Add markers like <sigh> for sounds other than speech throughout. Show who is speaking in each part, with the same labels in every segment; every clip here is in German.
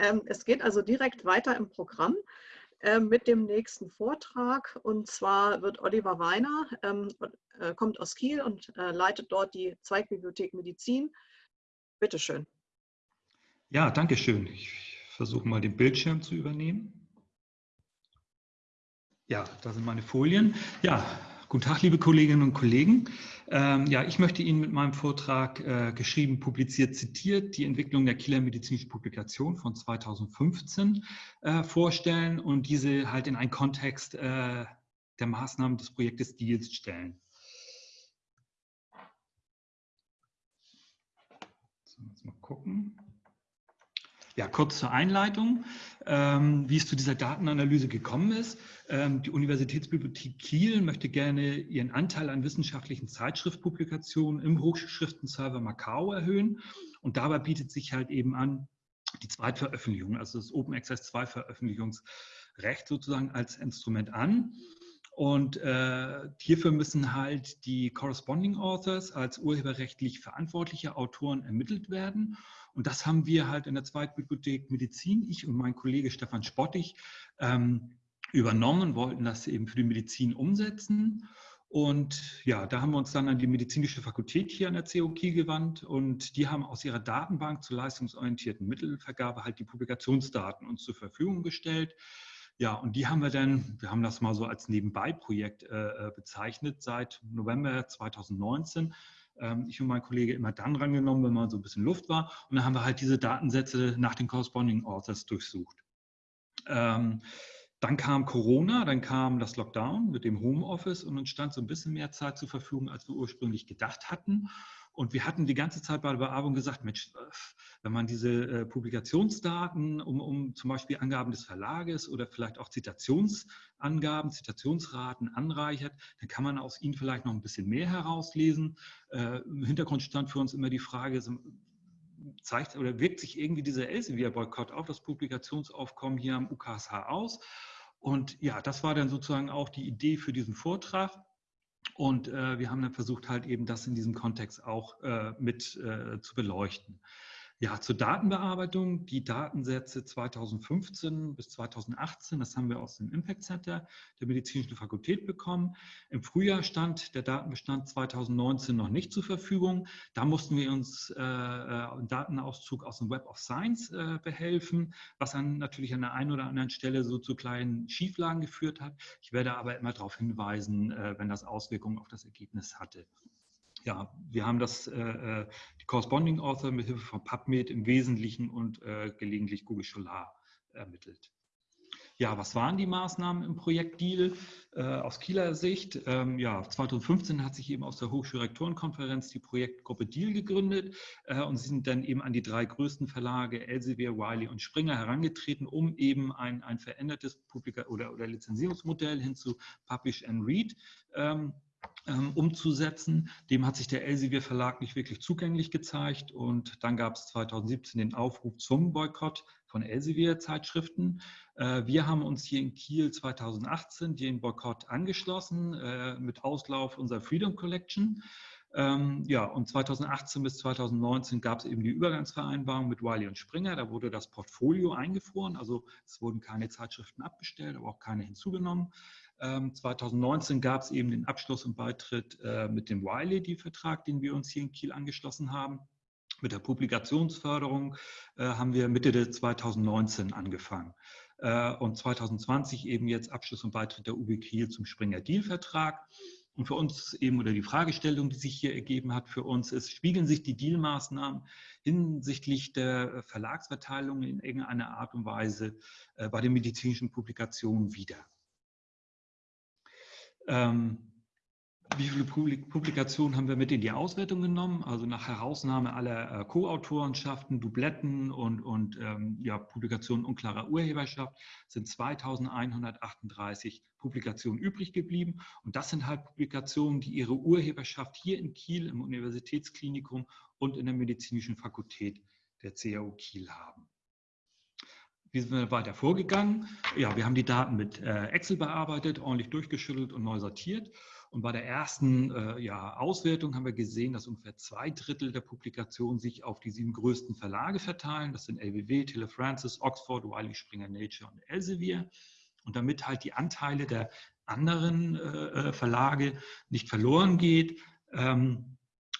Speaker 1: Ähm, es geht also direkt weiter im Programm äh, mit dem nächsten Vortrag. Und zwar wird Oliver Weiner, ähm, äh, kommt aus Kiel und äh, leitet dort die Zweigbibliothek Medizin. Bitte schön.
Speaker 2: Ja, danke schön. Ich versuche mal den Bildschirm zu übernehmen. Ja, da sind meine Folien. Ja, Guten Tag, liebe Kolleginnen und Kollegen. Ähm, ja, ich möchte Ihnen mit meinem Vortrag äh, geschrieben, publiziert, zitiert die Entwicklung der Kieler medizinischen Publikation von 2015 äh, vorstellen und diese halt in einen Kontext äh, der Maßnahmen des Projektes DEALS stellen. So, jetzt mal gucken. Ja, kurz zur Einleitung, ähm, wie es zu dieser Datenanalyse gekommen ist. Ähm, die Universitätsbibliothek Kiel möchte gerne ihren Anteil an wissenschaftlichen Zeitschriftpublikationen im Hochschriftenserver Macau erhöhen. Und dabei bietet sich halt eben an, die Zweitveröffentlichung, also das Open Access 2 Veröffentlichungsrecht sozusagen als Instrument an. Und äh, hierfür müssen halt die Corresponding Authors als urheberrechtlich verantwortliche Autoren ermittelt werden. Und das haben wir halt in der Zweitbibliothek Medizin, ich und mein Kollege Stefan Spottig, ähm, übernommen, wollten das eben für die Medizin umsetzen. Und ja, da haben wir uns dann an die medizinische Fakultät hier an der COK gewandt und die haben aus ihrer Datenbank zur leistungsorientierten Mittelvergabe halt die Publikationsdaten uns zur Verfügung gestellt. Ja, und die haben wir dann, wir haben das mal so als Nebenbei-Projekt äh, äh bezeichnet, seit November 2019 ähm, ich und mein Kollege immer dann rangenommen, wenn mal so ein bisschen Luft war. Und dann haben wir halt diese Datensätze nach den Corresponding Authors durchsucht. Ähm, dann kam Corona, dann kam das Lockdown mit dem Homeoffice und uns stand so ein bisschen mehr Zeit zur Verfügung, als wir ursprünglich gedacht hatten. Und wir hatten die ganze Zeit bei der Bearbeitung gesagt, Mensch, wenn man diese äh, Publikationsdaten, um, um zum Beispiel Angaben des Verlages oder vielleicht auch Zitationsangaben, Zitationsraten anreichert, dann kann man aus ihnen vielleicht noch ein bisschen mehr herauslesen. Äh, Im Hintergrund stand für uns immer die Frage, zeigt oder wirkt sich irgendwie dieser Elsevier-Boykott auf das Publikationsaufkommen hier am UKSH aus? Und ja, das war dann sozusagen auch die Idee für diesen Vortrag. Und äh, wir haben dann versucht, halt eben das in diesem Kontext auch äh, mit äh, zu beleuchten. Ja, zur Datenbearbeitung. Die Datensätze 2015 bis 2018, das haben wir aus dem Impact Center der Medizinischen Fakultät bekommen. Im Frühjahr stand der Datenbestand 2019 noch nicht zur Verfügung. Da mussten wir uns äh, äh, einen Datenauszug aus dem Web of Science äh, behelfen, was dann natürlich an der einen oder anderen Stelle so zu kleinen Schieflagen geführt hat. Ich werde aber immer darauf hinweisen, äh, wenn das Auswirkungen auf das Ergebnis hatte ja, wir haben das, äh, äh, Corresponding Author mit Hilfe von PubMed im Wesentlichen und äh, gelegentlich Google Scholar ermittelt. Ja, was waren die Maßnahmen im Projekt Deal äh, aus Kieler Sicht? Ähm, ja, 2015 hat sich eben aus der Hochschulrektorenkonferenz die Projektgruppe Deal gegründet äh, und sie sind dann eben an die drei größten Verlage Elsevier, Wiley und Springer herangetreten, um eben ein, ein verändertes Publika- oder, oder Lizenzierungsmodell hin zu Publish and Read ähm, ähm, umzusetzen. Dem hat sich der Elsevier Verlag nicht wirklich zugänglich gezeigt und dann gab es 2017 den Aufruf zum Boykott von Elsevier Zeitschriften. Äh, wir haben uns hier in Kiel 2018 den Boykott angeschlossen äh, mit Auslauf unserer Freedom Collection. Ähm, ja, und 2018 bis 2019 gab es eben die Übergangsvereinbarung mit Wiley und Springer. Da wurde das Portfolio eingefroren, also es wurden keine Zeitschriften abgestellt, aber auch keine hinzugenommen. 2019 gab es eben den Abschluss und Beitritt äh, mit dem Wiley-Vertrag, den wir uns hier in Kiel angeschlossen haben. Mit der Publikationsförderung äh, haben wir Mitte 2019 angefangen. Äh, und 2020 eben jetzt Abschluss und Beitritt der UB Kiel zum Springer-Deal-Vertrag. Und für uns eben, oder die Fragestellung, die sich hier ergeben hat für uns, ist, spiegeln sich die Deal-Maßnahmen hinsichtlich der Verlagsverteilung in irgendeiner Art und Weise bei den medizinischen Publikationen wieder? Ähm, wie viele Publikationen haben wir mit in die Auswertung genommen? Also nach Herausnahme aller äh, Co-Autorenschaften, Dubletten und, und ähm, ja, Publikationen unklarer Urheberschaft sind 2138 Publikationen übrig geblieben. Und das sind halt Publikationen, die ihre Urheberschaft hier in Kiel im Universitätsklinikum und in der medizinischen Fakultät der CAU Kiel haben. Wie sind wir weiter vorgegangen? Ja, wir haben die Daten mit äh, Excel bearbeitet, ordentlich durchgeschüttelt und neu sortiert. Und bei der ersten äh, ja, Auswertung haben wir gesehen, dass ungefähr zwei Drittel der Publikationen sich auf die sieben größten Verlage verteilen. Das sind LWW, Tele Francis, Oxford, Wiley, Springer Nature und Elsevier. Und damit halt die Anteile der anderen äh, äh Verlage nicht verloren geht, ähm,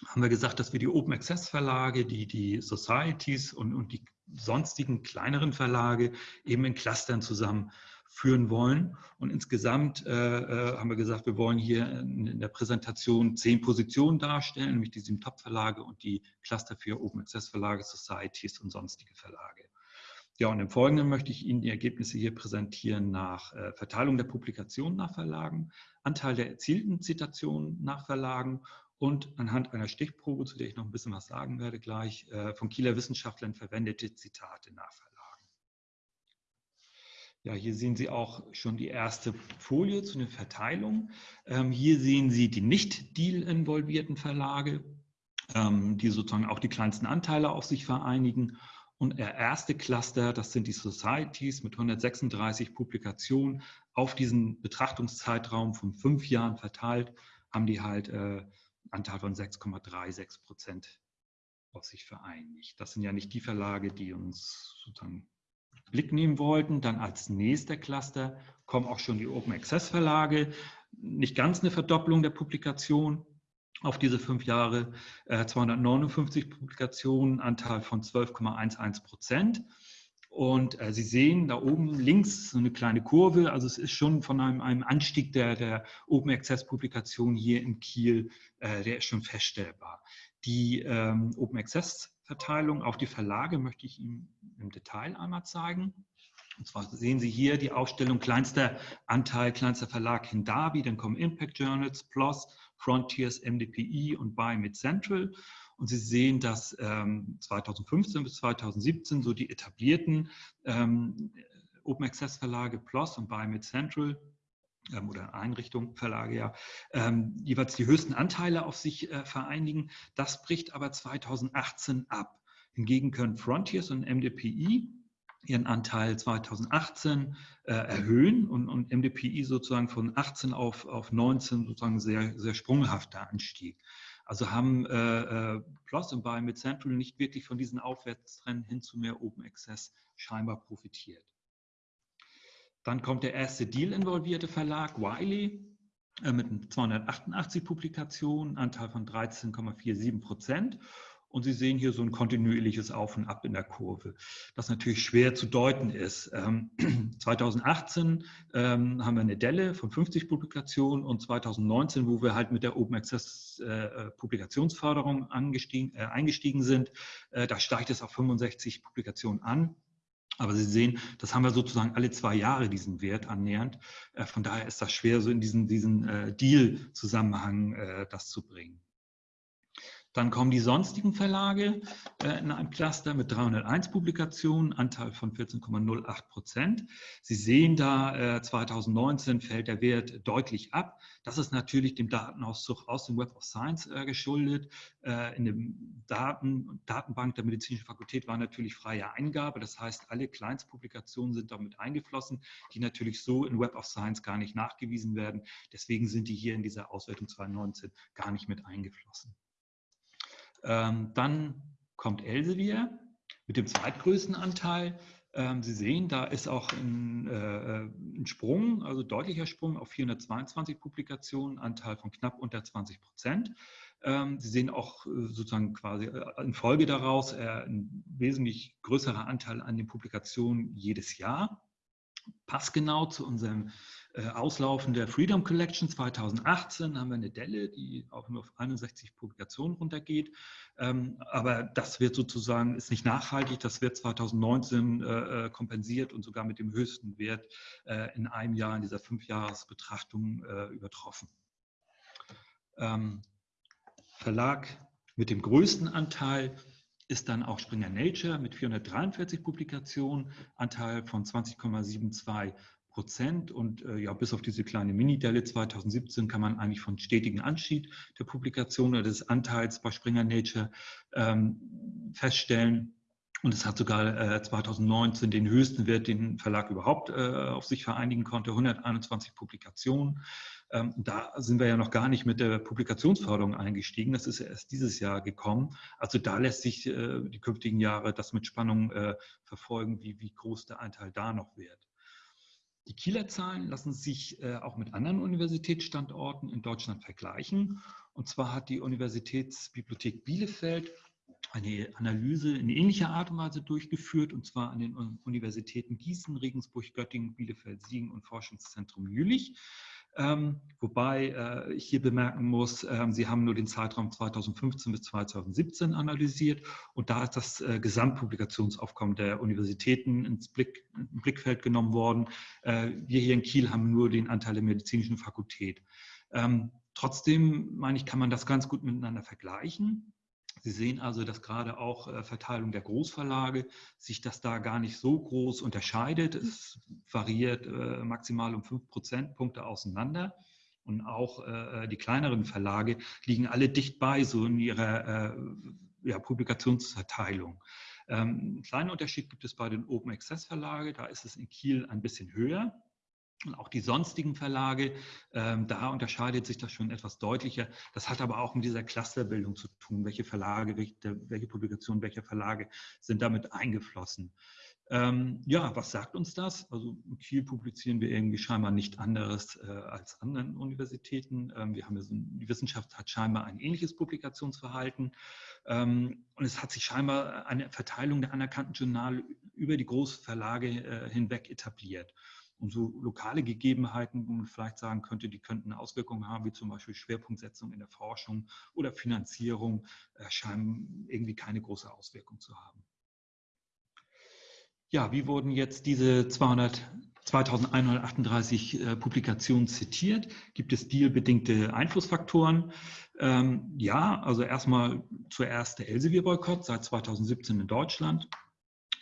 Speaker 2: haben wir gesagt, dass wir die Open Access Verlage, die, die Societies und, und die sonstigen kleineren Verlage eben in Clustern zusammen führen wollen. Und insgesamt äh, äh, haben wir gesagt, wir wollen hier in, in, der Präsentation zehn Positionen darstellen, nämlich die sieben Top-Verlage und die Cluster für Open Access Verlage, Societies und sonstige Verlage. Ja, und im Folgenden möchte ich Ihnen die Ergebnisse hier präsentieren nach äh, Verteilung der Publikationen nach Verlagen, Anteil der erzielten Zitationen nach Verlagen und anhand einer Stichprobe, zu der ich noch ein bisschen was sagen werde gleich, äh, von Kieler Wissenschaftlern verwendete Zitate nach Verlagen. Ja, hier sehen Sie auch schon die erste Folie zu den Verteilungen. Ähm, hier sehen Sie die nicht Deal-involvierten Verlage, ähm, die sozusagen auch die kleinsten Anteile auf sich vereinigen. Und der erste Cluster, das sind die Societies mit 136 Publikationen auf diesen Betrachtungszeitraum von fünf Jahren verteilt, haben die halt äh, Anteil von 6,36 Prozent auf sich vereinigt. Das sind ja nicht die Verlage, die uns sozusagen Blick nehmen wollten. Dann als nächster Cluster kommen auch schon die Open Access Verlage. Nicht ganz eine Verdopplung der Publikation auf diese fünf Jahre. 259 äh, Publikationen, Anteil von 12,11 Prozent. Und äh, Sie sehen da oben links so eine kleine Kurve. Also es ist schon von einem, einem Anstieg der, der Open Access Publikation hier in Kiel, äh, der ist schon feststellbar. Die ähm, Open Access Verteilung auf die Verlage möchte ich Ihnen im Detail einmal zeigen. Und zwar sehen Sie hier die Aufstellung kleinster Anteil, kleinster Verlag Hindabi, dann kommen Impact Journals, PLOS, Frontiers, MDPI und Buy Mid Central. Und Sie sehen, dass ähm, 2015 bis 2017 so die etablierten ähm, Open Access Verlage PLOS und Buy Mid Central ähm, oder Einrichtungen, Verlage ja, ähm, jeweils die höchsten Anteile auf sich äh, vereinigen. Das bricht aber 2018 ab. Hingegen können Frontiers und MDPI ihren Anteil 2018 äh, erhöhen und, und, MDPI sozusagen von 18 auf, auf 19 sozusagen sehr, sehr sprunghafter Anstieg. Also haben äh, äh, PLOS und Buy mit Central nicht wirklich von diesen Aufwärtstrend hin zu mehr Open Access scheinbar profitiert. Dann kommt der erste Deal-involvierte Verlag, Wiley, äh, mit 288 Publikationen, Anteil von 13,47 Prozent. Und Sie sehen hier so ein kontinuierliches Auf und Ab in der Kurve, das natürlich schwer zu deuten ist. 2018 ähm, <clears throat> ähm, haben wir eine Delle von 50 Publikationen und 2019, wo wir halt mit der Open Access äh, Publikationsförderung eingestiegen, äh, eingestiegen sind, äh, da steigt es auf 65 Publikationen an. Aber Sie sehen, das haben wir sozusagen alle zwei Jahre, diesen Wert annähernd. Äh, von daher ist das schwer, so in diesen, diesen Deal-Zusammenhang das zu bringen. Dann kommen die sonstigen Verlage äh, in einem Cluster mit 301 Publikationen, Anteil von 14,08 Prozent. Sie sehen da, äh, 2019 fällt der Wert deutlich ab. Das ist natürlich dem Datenauszug aus dem Web of Science äh, geschuldet. Äh, in dem Daten, Datenbank der Medizinischen Fakultät war natürlich freie Eingabe. Das heißt, alle Kleinstpublikationen sind damit eingeflossen, die natürlich so in Web of Science gar nicht nachgewiesen werden. Deswegen sind die hier in dieser Auswertung 2019 gar nicht mit eingeflossen. Ähm, dann kommt Elsevier mit dem zweitgrößten Anteil. Ähm, Sie sehen, da ist auch ein, äh, ein, Sprung, also deutlicher Sprung auf 422 Publikationen, Anteil von knapp unter 20 Prozent. Ähm, Sie sehen auch äh, sozusagen quasi äh, in Folge daraus äh, ein wesentlich größerer Anteil an den Publikationen jedes Jahr. Passgenau zu unserem Auslaufen der Freedom Collection 2018 haben wir eine Delle, die auch nur auf 61 Publikationen runtergeht. Ähm, aber das wird sozusagen, ist nicht nachhaltig, das wird 2019 äh, äh, kompensiert und sogar mit dem höchsten Wert in einem Jahr in dieser Fünfjahresbetrachtung übertroffen. Ähm, Verlag mit dem größten Anteil ist dann auch Springer Nature mit 443 Publikationen, Anteil von 20,72 Prozent. Und äh, ja, bis auf diese kleine Mini-Delle 2017 kann man eigentlich von stetigen Anstieg der Publikation oder des Anteils bei Springer Nature ähm, feststellen. Und es hat sogar äh, 2019 den höchsten Wert, den Verlag überhaupt äh, auf sich vereinigen konnte, 121 Publikationen. Ähm, da sind wir ja noch gar nicht mit der Publikationsförderung eingestiegen. Das ist erst dieses Jahr gekommen. Also da lässt sich äh, die künftigen Jahre das mit Spannung äh, verfolgen, wie, wie groß der Anteil da noch wird. Die Kieler Zahlen lassen sich äh, auch mit anderen Universitätsstandorten in Deutschland vergleichen. Und zwar hat die Universitätsbibliothek Bielefeld eine Analyse in ähnlicher Art und Weise durchgeführt, und zwar an den Universitäten Gießen, Regensburg, Göttingen, Bielefeld, Siegen und Forschungszentrum Jülich. Ähm, wobei äh, ich hier bemerken muss, äh, Sie haben nur den Zeitraum 2015 bis 2017 analysiert und da ist das äh, Gesamtpublikationsaufkommen der Universitäten ins Blick, Blickfeld genommen worden. Äh, wir hier in Kiel haben nur den Anteil der medizinischen Fakultät. Ähm, trotzdem, meine ich, kann man das ganz gut miteinander vergleichen. Sie sehen also, dass gerade auch äh, Verteilung der Großverlage sich das da gar nicht so groß unterscheidet. Es variiert äh, maximal um fünf Prozentpunkte auseinander. Und auch äh, die kleineren Verlage liegen alle dicht bei, so in ihrer ja, Publikationsverteilung. Ähm, einen kleinen Unterschied gibt es bei den Open Access Verlage, da ist es in Kiel ein bisschen höher. Und auch die sonstigen Verlage, ähm, da unterscheidet sich das schon etwas deutlicher. Das hat aber auch mit dieser Clusterbildung zu tun. Welche Verlage, welche, Publikationen, welche Verlage sind damit eingeflossen? Ähm, ja, was sagt uns das? Also in Kiel publizieren wir irgendwie scheinbar nicht anderes äh, als anderen Universitäten. Ähm, wir haben ja so, die Wissenschaft hat scheinbar ein ähnliches Publikationsverhalten. Ähm, und es hat sich scheinbar eine Verteilung der anerkannten Journale über die Großverlage äh, hinweg etabliert. Und so lokale Gegebenheiten, wo man vielleicht sagen könnte, die könnten Auswirkungen haben, wie zum Beispiel Schwerpunktsetzung in der Forschung oder Finanzierung, äh, scheinen irgendwie keine große Auswirkung zu haben. Ja, wie wurden jetzt diese 200, 2138 äh, Publikationen zitiert? Gibt es dealbedingte Einflussfaktoren? Ähm, ja, also erstmal zuerst der Elsevier-Boykott seit 2017 in Deutschland.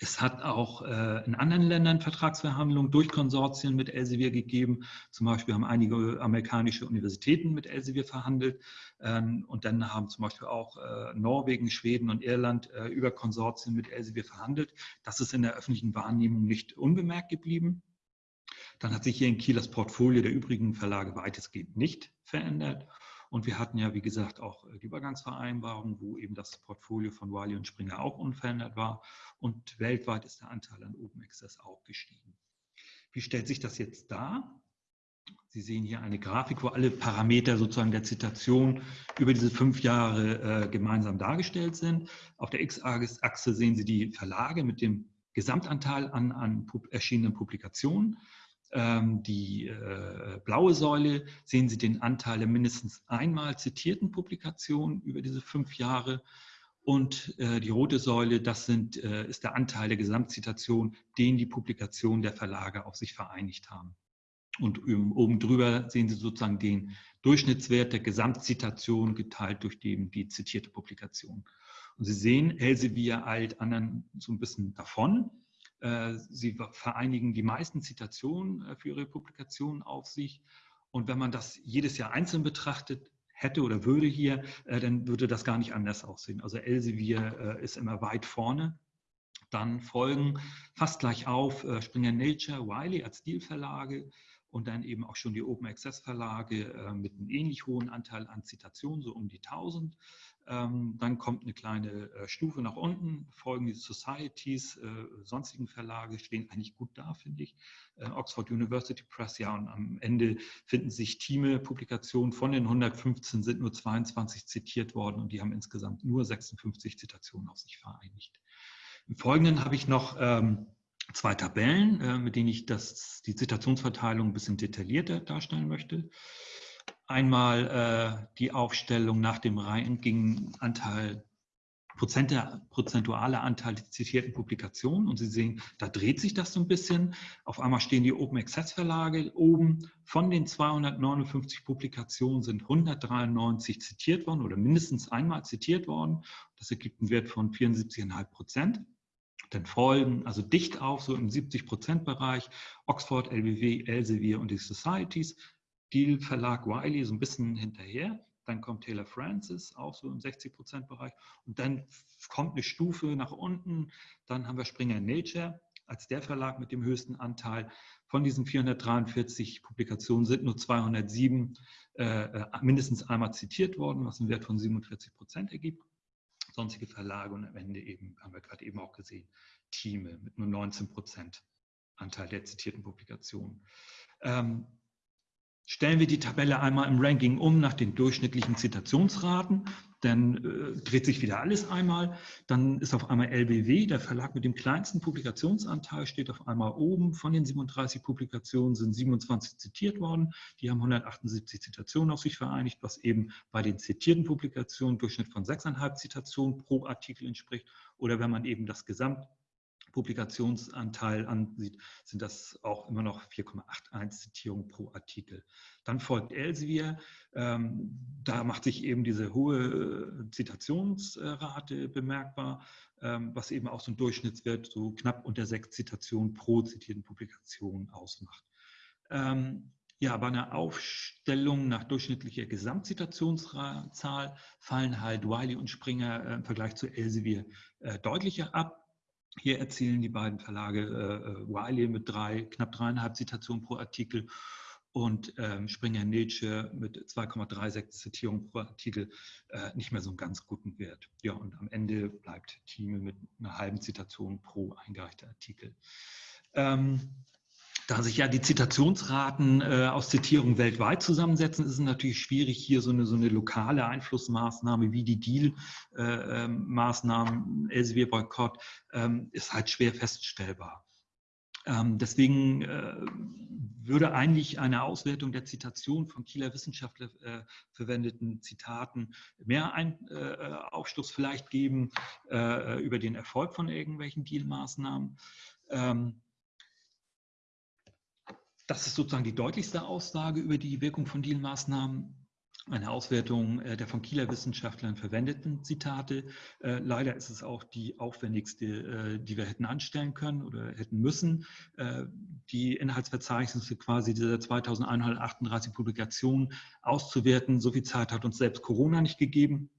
Speaker 2: Es hat auch äh, in anderen Ländern Vertragsverhandlungen durch Konsortien mit Elsevier gegeben. Zum Beispiel haben einige amerikanische Universitäten mit Elsevier verhandelt. Ähm, und dann haben zum Beispiel auch äh, Norwegen, Schweden und Irland äh, über Konsortien mit Elsevier verhandelt. Das ist in der öffentlichen Wahrnehmung nicht unbemerkt geblieben. Dann hat sich hier in Kiel das Portfolio der übrigen Verlage weitestgehend nicht verändert. Und wir hatten ja, wie gesagt, auch äh, die Übergangsvereinbarung, wo eben das Portfolio von Wiley und Springer auch unverändert war. Und weltweit ist der Anteil an Open Access auch gestiegen. Wie stellt sich das jetzt dar? Sie sehen hier eine Grafik, wo alle Parameter sozusagen der Zitation über diese fünf Jahre äh, gemeinsam dargestellt sind. Auf der X-Achse sehen Sie die Verlage mit dem Gesamtanteil an, an erschienenen Publikationen. Ähm, die äh, blaue Säule sehen Sie den Anteil der mindestens einmal zitierten Publikationen über diese fünf Jahre. Und äh, die rote Säule, das sind, äh, ist der Anteil der Gesamtzitation, den die Publikationen der Verlage auf sich vereinigt haben. Und oben drüber sehen Sie sozusagen den Durchschnittswert der Gesamtzitation geteilt durch die, die zitierte Publikation. Und Sie sehen, Elsevier eilt anderen so ein bisschen davon. Äh, sie vereinigen die meisten Zitationen äh, für ihre Publikationen auf sich. Und wenn man das jedes Jahr einzeln betrachtet hätte oder würde hier, äh, dann würde das gar nicht anders aussehen. Also Elsevier ist immer weit vorne. Dann folgen fast gleich auf Springer Nature, Wiley als Stilverlage und dann eben auch schon die Open Access Verlage mit einem ähnlich hohen Anteil an Zitationen, so um die 1000. Ähm, dann kommt eine kleine äh, Stufe nach unten, folgen die Societies, äh, sonstigen Verlage stehen eigentlich gut da, finde ich. Äh, Oxford University Press, ja, und am Ende finden sich Teame-Publikationen. Von den 115 sind nur 22 zitiert worden und die haben insgesamt nur 56 Zitationen auf sich vereinigt. Im Folgenden habe ich noch ähm, zwei Tabellen, mit denen ich das, die Zitationsverteilung ein bisschen detaillierter darstellen möchte. Einmal äh, die Aufstellung nach dem Ranking-Anteil, prozentualer Anteil der zitierten Publikationen. Und Sie sehen, da dreht sich das so ein bisschen. Auf einmal stehen die Open Access Verlage oben. Von den 259 Publikationen sind 193 zitiert worden oder mindestens einmal zitiert worden. Das ergibt einen Wert von 74,5 Prozent. Dann folgen also dicht auf, so im 70 Prozent Bereich, Oxford, LBW, Elsevier und die Societies. Deal Verlag Wiley so ein bisschen hinterher. Dann kommt Taylor Francis, auch so im 60%-Bereich. Und dann kommt eine Stufe nach unten. Dann haben wir Springer Nature als der Verlag mit dem höchsten Anteil. Von diesen 443 Publikationen sind nur 207 äh, äh, mindestens einmal zitiert worden, was einen Wert von 47 Prozent ergibt. Sonstige Verlage und am Ende eben, haben wir gerade eben auch gesehen, Thieme mit nur 19 Prozent Anteil der zitierten Publikationen. Ähm, Stellen wir die Tabelle einmal im Ranking um nach den durchschnittlichen Zitationsraten, dann äh, dreht sich wieder alles einmal. Dann ist auf einmal LBW, der Verlag mit dem kleinsten Publikationsanteil, steht auf einmal oben. Von den 37 Publikationen sind 27 zitiert worden. Die haben 178 Zitationen auf sich vereinigt, was eben bei den zitierten Publikationen Durchschnitt von 6,5 Zitationen pro Artikel entspricht. Oder wenn man eben das Gesamt Publikationsanteil ansieht, sind das auch immer noch 4,81 Zitierungen pro Artikel. Dann folgt Elsevier. Ähm, da macht sich eben diese hohe äh, Zitationsrate bemerkbar, ähm, was eben auch so ein Durchschnittswert so knapp unter sechs Zitationen pro zitierten Publikation ausmacht. Ähm, ja, bei einer Aufstellung nach durchschnittlicher Gesamtzitationszahl fallen halt Wiley und Springer äh, im Vergleich zu Elsevier äh, deutlicher ab. Hier erzielen die beiden Verlage äh, äh, Wiley mit drei, knapp dreieinhalb Zitationen pro Artikel und ähm, Springer Nietzsche mit 2,36 Zitierungen pro Artikel äh, nicht mehr so einen ganz guten Wert. Ja, und am Ende bleibt Thieme mit einer halben Zitation pro eingereichter Artikel. Ähm, da sich ja die Zitationsraten äh, aus Zitierungen weltweit zusammensetzen, ist es natürlich schwierig, hier so eine, so eine lokale Einflussmaßnahme wie die Deal-Maßnahmen, äh, Elsevier-Boykott, ähm, ist halt schwer feststellbar. Ähm, deswegen äh, würde eigentlich eine Auswertung der Zitation von Kieler Wissenschaftler äh, verwendeten Zitaten mehr ein, äh, Aufschluss vielleicht geben äh, über den Erfolg von irgendwelchen Deal-Maßnahmen. Ähm, das ist sozusagen die deutlichste Aussage über die Wirkung von Deal-Maßnahmen. Eine Auswertung äh, der von Kieler Wissenschaftlern verwendeten Zitate. Äh, leider ist es auch die aufwendigste, äh, die wir hätten anstellen können oder hätten müssen. Die Inhaltsverzeichnisse quasi dieser 2138 Publikationen auszuwerten. So viel Zeit hat uns selbst Corona nicht gegeben.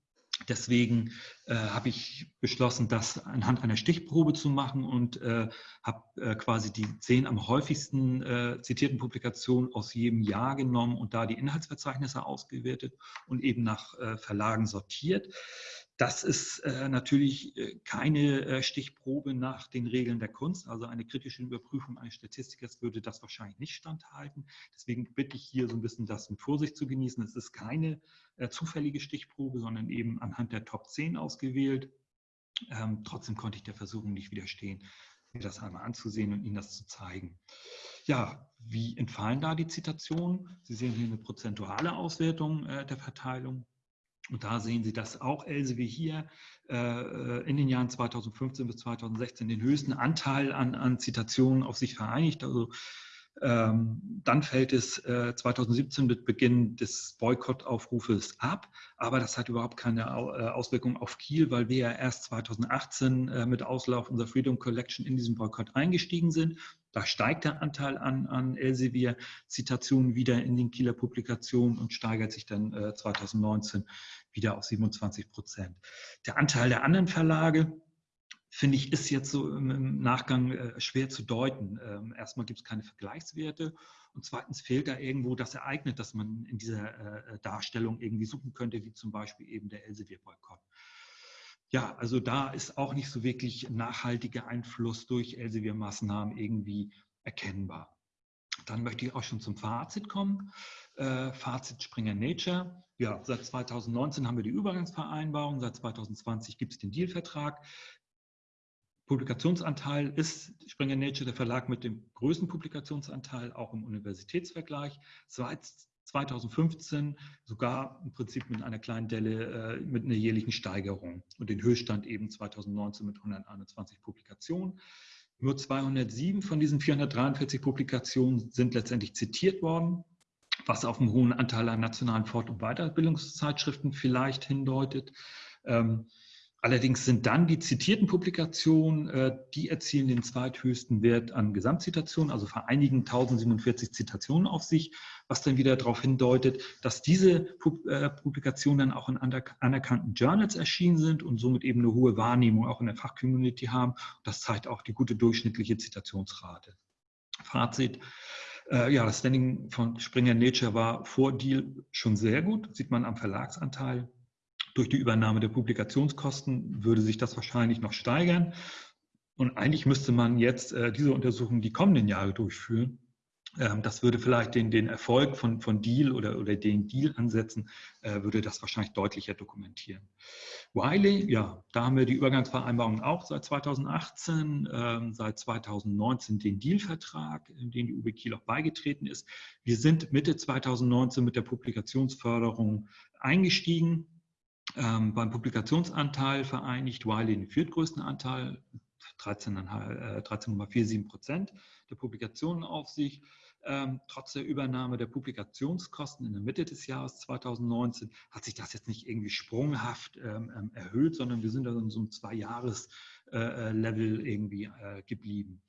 Speaker 2: Deswegen äh, habe ich beschlossen, das anhand einer Stichprobe zu machen und äh, habe äh, quasi die zehn am häufigsten äh, zitierten Publikationen aus jedem Jahr genommen und da die Inhaltsverzeichnisse ausgewertet und eben nach äh, Verlagen sortiert. Das ist äh, natürlich keine Stichprobe nach den Regeln der Kunst. Also eine kritische Überprüfung eines Statistikers würde das wahrscheinlich nicht standhalten. Deswegen bitte ich hier so ein bisschen das mit Vorsicht zu genießen. Es ist keine äh, zufällige Stichprobe, sondern eben anhand der Top 10 ausgewählt. Ähm, trotzdem konnte ich der Versuchung nicht widerstehen, mir das einmal anzusehen und Ihnen das zu zeigen. Ja, wie entfallen da die Zitationen? Sie sehen hier eine prozentuale Auswertung äh, der Verteilung. Und da sehen Sie, dass auch Elsevier hier äh, in den Jahren 2015 bis 2016 den höchsten Anteil an, an Zitationen auf sich vereinigt. Also dann fällt es äh, 2017 mit Beginn des Boykottaufrufes ab, aber das hat überhaupt keine äh, Auswirkung auf Kiel, weil wir ja erst 2018 äh, mit Auslauf unserer Freedom Collection in diesen Boykott eingestiegen sind. Da steigt der Anteil an, an Elsevier-Zitationen wieder in den Kieler Publikationen und steigert sich dann 2019 äh, wieder auf 27 Prozent. Der Anteil der anderen Verlage, finde ich, ist jetzt so im Nachgang äh, schwer zu deuten. Ähm, erstmal gibt es keine Vergleichswerte und zweitens fehlt da irgendwo das Ereignis, das man in dieser äh, Darstellung irgendwie suchen könnte, wie zum Beispiel eben der Elsevier-Boykott. Ja, also da ist auch nicht so wirklich nachhaltiger Einfluss durch Elsevier-Maßnahmen irgendwie erkennbar. Dann möchte ich auch schon zum Fazit kommen. Äh, Fazit Springer Nature. Ja, seit 2019 haben wir die Übergangsvereinbarung, seit 2020 gibt es den Dealvertrag. Publikationsanteil ist Springer Nature der Verlag mit dem größten Publikationsanteil, auch im Universitätsvergleich. Seit 2015 sogar im Prinzip mit einer kleinen Delle, äh, mit einer jährlichen Steigerung und den Höchststand eben 2019 mit 121 Publikationen. Nur 207 von diesen 443 Publikationen sind letztendlich zitiert worden, was auf einen hohen Anteil an nationalen Fort- und Weiterbildungszeitschriften vielleicht hindeutet. Ähm, Allerdings sind dann die zitierten Publikationen, äh, die erzielen den zweithöchsten Wert an Gesamtzitationen, also vereinigen 1047 Zitationen auf sich, was dann wieder darauf hindeutet, dass diese äh, Publikationen dann auch in anerkannten Journals erschienen sind und somit eben eine hohe Wahrnehmung auch in der Fachcommunity haben. Das zeigt auch die gute durchschnittliche Zitationsrate. Fazit. Äh, ja, das Standing von Springer Nature war vor Deal schon sehr gut, sieht man am Verlagsanteil. Durch die Übernahme der Publikationskosten würde sich das wahrscheinlich noch steigern. Und eigentlich müsste man jetzt äh, diese Untersuchung die kommenden Jahre durchführen. Ähm, das würde vielleicht den, den Erfolg von, von Deal oder, oder den Deal-Ansätzen, äh, würde das wahrscheinlich deutlicher dokumentieren. Wiley, ja, da haben wir die Übergangsvereinbarung auch seit 2018, ähm, seit 2019 den Deal-Vertrag, in den die UB Kiel auch beigetreten ist. Wir sind Mitte 2019 mit der Publikationsförderung eingestiegen. Ähm, beim Publikationsanteil vereinigt Wiley den viertgrößten Anteil, 13,47 äh, Prozent der Publikationen auf sich. Ähm, trotz der Übernahme der Publikationskosten in der Mitte des Jahres 2019 hat sich das jetzt nicht irgendwie sprunghaft ähm, ähm erhöht, sondern wir sind da in so einem Zwei-Jahres-Level äh, irgendwie äh, geblieben.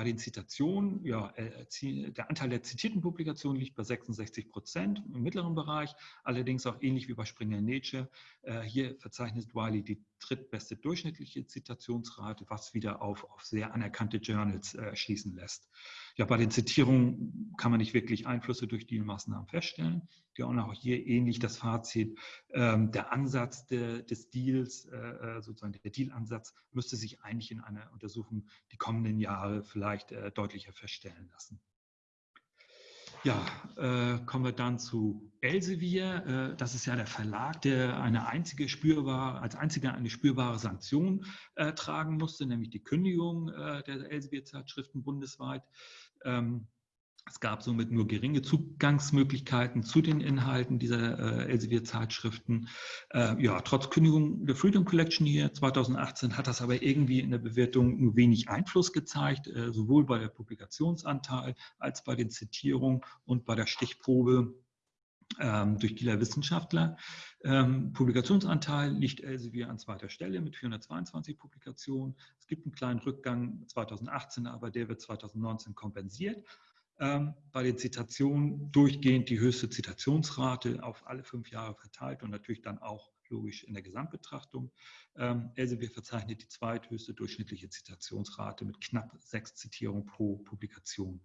Speaker 2: Bei den Zitationen, ja, äh, der Anteil der zitierten Publikationen liegt bei 66 Prozent im mittleren Bereich, allerdings auch ähnlich wie bei Springer Nature. Äh, hier verzeichnet Wiley die drittbeste durchschnittliche Zitationsrate, was wieder auf, auf sehr anerkannte Journals äh, schließen lässt. Ja, bei den Zitierungen kann man nicht wirklich Einflüsse durch die Maßnahmen feststellen. Ja, und auch hier ähnlich das Fazit, ähm, der Ansatz de, des Deals, äh, äh, sozusagen der Dealansatz, müsste sich eigentlich in einer Untersuchung die kommenden Jahre vielleicht äh, deutlicher feststellen lassen. Ja, äh, kommen wir dann zu Elsevier. Äh, das ist ja der Verlag, der eine einzige spürbare, als einziger eine spürbare Sanktion äh, tragen musste, nämlich die Kündigung äh, der Elsevier-Zeitschriften bundesweit. Ähm, es gab somit nur geringe Zugangsmöglichkeiten zu den Inhalten dieser äh, Elsevier-Zeitschriften. Äh, ja, trotz Kündigung der Freedom Collection hier 2018 hat das aber irgendwie in der Bewertung nur wenig Einfluss gezeigt, äh, sowohl bei der Publikationsanteil als bei den Zitierungen und bei der Stichprobe ähm, durch Kieler Wissenschaftler. Ähm, Publikationsanteil liegt Elsevier an zweiter Stelle mit 422 Publikationen. Es gibt einen kleinen Rückgang 2018, aber der wird 2019 kompensiert bei den Zitationen durchgehend die höchste Zitationsrate auf alle fünf Jahre verteilt und natürlich dann auch logisch in der Gesamtbetrachtung. Ähm, Elsevier verzeichnet die zweithöchste durchschnittliche Zitationsrate mit knapp sechs Zitierungen pro Publikation.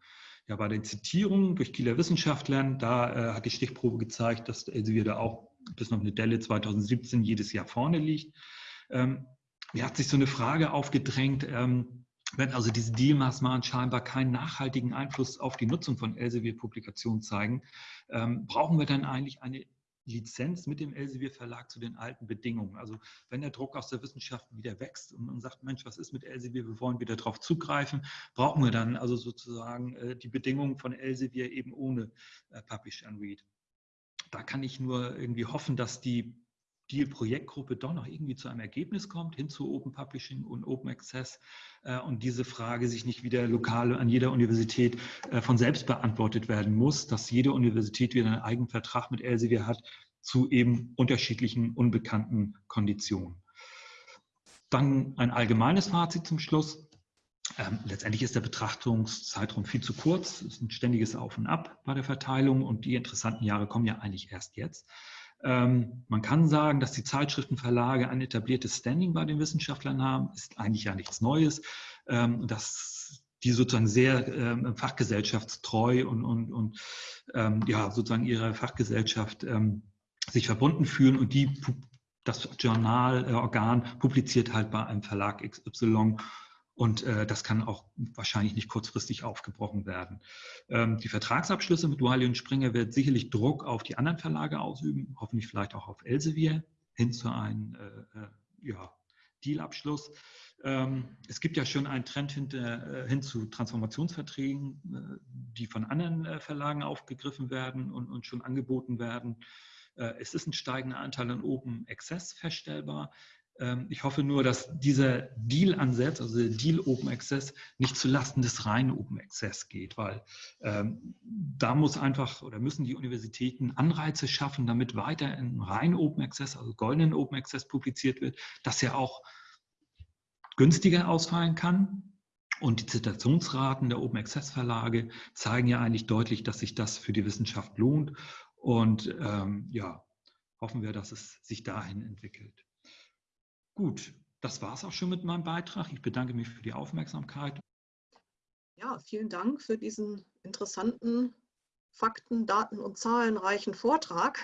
Speaker 2: Ja, bei den Zitierungen durch Kieler Wissenschaftlern, da äh, hat die Stichprobe gezeigt, dass Elsevier da auch bis noch eine Delle 2017 jedes Jahr vorne liegt. Ähm, mir hat sich so eine Frage aufgedrängt, ähm, wenn also diese Dealmaßnahmen scheinbar keinen nachhaltigen Einfluss auf die Nutzung von Elsevier-Publikationen zeigen, ähm, brauchen wir dann eigentlich eine Lizenz mit dem Elsevier-Verlag zu den alten Bedingungen. Also wenn der Druck aus der Wissenschaft wieder wächst und man sagt, Mensch, was ist mit Elsevier, wir wollen wieder darauf zugreifen, brauchen wir dann also sozusagen äh, die Bedingungen von Elsevier eben ohne äh, Publish and Read. Da kann ich nur irgendwie hoffen, dass die die Projektgruppe doch noch irgendwie zu einem Ergebnis kommt, hin zu Open Publishing und Open Access äh, und diese Frage sich nicht wieder lokal an jeder Universität äh, von selbst beantwortet werden muss, dass jede Universität wieder einen eigenen Vertrag mit Elsevier hat zu eben unterschiedlichen unbekannten Konditionen. Dann ein allgemeines Fazit zum Schluss. Ähm, letztendlich ist der Betrachtungszeitraum viel zu kurz. Es ist ein ständiges Auf und Ab bei der Verteilung und die interessanten Jahre kommen ja eigentlich erst jetzt. Ähm, man kann sagen, dass die Zeitschriftenverlage ein etabliertes Standing bei den Wissenschaftlern haben, ist eigentlich ja nichts Neues. Ähm, dass die sozusagen sehr ähm, fachgesellschaftstreu und, und, und ja, sozusagen ihrer Fachgesellschaft sich verbunden fühlen und die das Journalorgan publiziert halt bei einem Verlag XY und äh, das kann auch wahrscheinlich nicht kurzfristig aufgebrochen werden. Ähm, die Vertragsabschlüsse mit Wiley und Springer werden sicherlich Druck auf die anderen Verlage ausüben, hoffentlich vielleicht auch auf Elsevier hin zu einem äh, äh, ja, Dealabschluss. Ähm, es gibt ja schon einen Trend hinter, äh, hin zu Transformationsverträgen, äh, die von anderen äh, Verlagen aufgegriffen werden und, und schon angeboten werden. Es ist ein steigender Anteil an Open Access feststellbar. Ähm, ich hoffe nur, dass dieser Deal-Ansatz, also der Deal Open Access, nicht zulasten des reinen Open Access geht, weil ähm, da muss einfach oder müssen die Universitäten Anreize schaffen, damit weiter in rein Open Access, also goldenen Open Access publiziert wird, dass er auch günstiger ausfallen kann. Und die Zitationsraten der Open Access Verlage zeigen ja eigentlich deutlich, dass sich das für die Wissenschaft lohnt. Und ähm, ja, hoffen wir, dass es sich dahin entwickelt. Gut, das war es auch schon mit meinem Beitrag. Ich bedanke mich für die Aufmerksamkeit.
Speaker 1: Ja, vielen Dank für diesen interessanten, Fakten, Daten und Zahlenreichen Vortrag.